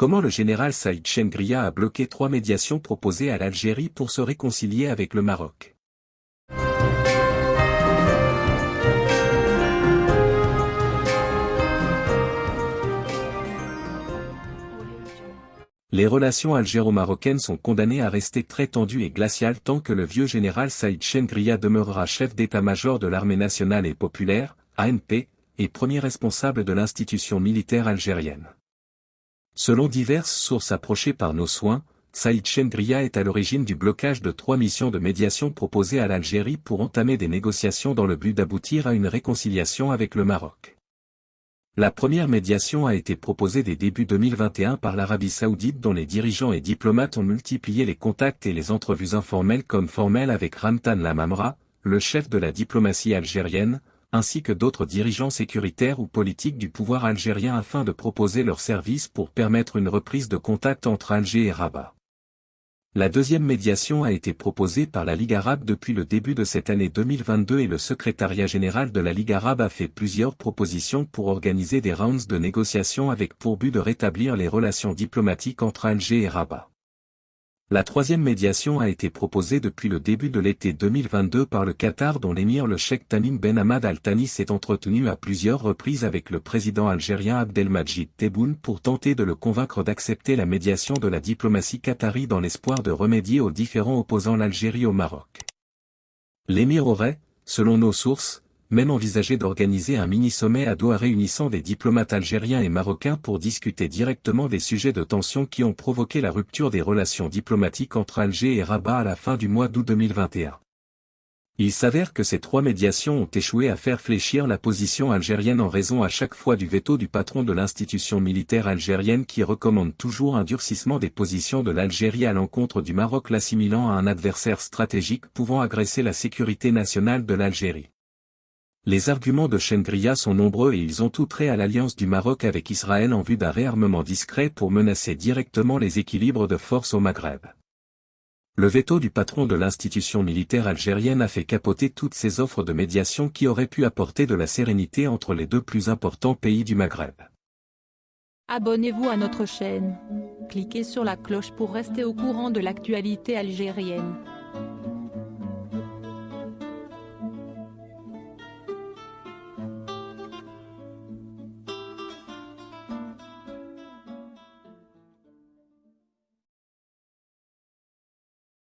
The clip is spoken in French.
Comment le général Saïd Chengria a bloqué trois médiations proposées à l'Algérie pour se réconcilier avec le Maroc? Les relations algéro-marocaines sont condamnées à rester très tendues et glaciales tant que le vieux général Saïd Chengria demeurera chef d'état-major de l'armée nationale et populaire, ANP, et premier responsable de l'institution militaire algérienne. Selon diverses sources approchées par nos soins, Saïd Chengria est à l'origine du blocage de trois missions de médiation proposées à l'Algérie pour entamer des négociations dans le but d'aboutir à une réconciliation avec le Maroc. La première médiation a été proposée dès début 2021 par l'Arabie Saoudite dont les dirigeants et diplomates ont multiplié les contacts et les entrevues informelles comme formelles avec Ramtan Lamamra, le chef de la diplomatie algérienne, ainsi que d'autres dirigeants sécuritaires ou politiques du pouvoir algérien afin de proposer leurs services pour permettre une reprise de contact entre Alger et Rabat. La deuxième médiation a été proposée par la Ligue arabe depuis le début de cette année 2022 et le secrétariat général de la Ligue arabe a fait plusieurs propositions pour organiser des rounds de négociations avec pour but de rétablir les relations diplomatiques entre Alger et Rabat. La troisième médiation a été proposée depuis le début de l'été 2022 par le Qatar dont l'émir le Sheikh Tamim Ben Hamad Al Thani s'est entretenu à plusieurs reprises avec le président algérien Abdelmajid Tebboune pour tenter de le convaincre d'accepter la médiation de la diplomatie qatari dans l'espoir de remédier aux différents opposants l'Algérie au Maroc. L'émir aurait, selon nos sources, même envisagé d'organiser un mini-sommet à Doha réunissant des diplomates algériens et marocains pour discuter directement des sujets de tension qui ont provoqué la rupture des relations diplomatiques entre Alger et Rabat à la fin du mois d'août 2021. Il s'avère que ces trois médiations ont échoué à faire fléchir la position algérienne en raison à chaque fois du veto du patron de l'institution militaire algérienne qui recommande toujours un durcissement des positions de l'Algérie à l'encontre du Maroc l'assimilant à un adversaire stratégique pouvant agresser la sécurité nationale de l'Algérie. Les arguments de Chengria sont nombreux et ils ont tout trait à l'alliance du Maroc avec Israël en vue d'un réarmement discret pour menacer directement les équilibres de force au Maghreb. Le veto du patron de l'institution militaire algérienne a fait capoter toutes ces offres de médiation qui auraient pu apporter de la sérénité entre les deux plus importants pays du Maghreb. Abonnez-vous à notre chaîne. Cliquez sur la cloche pour rester au courant de l'actualité algérienne.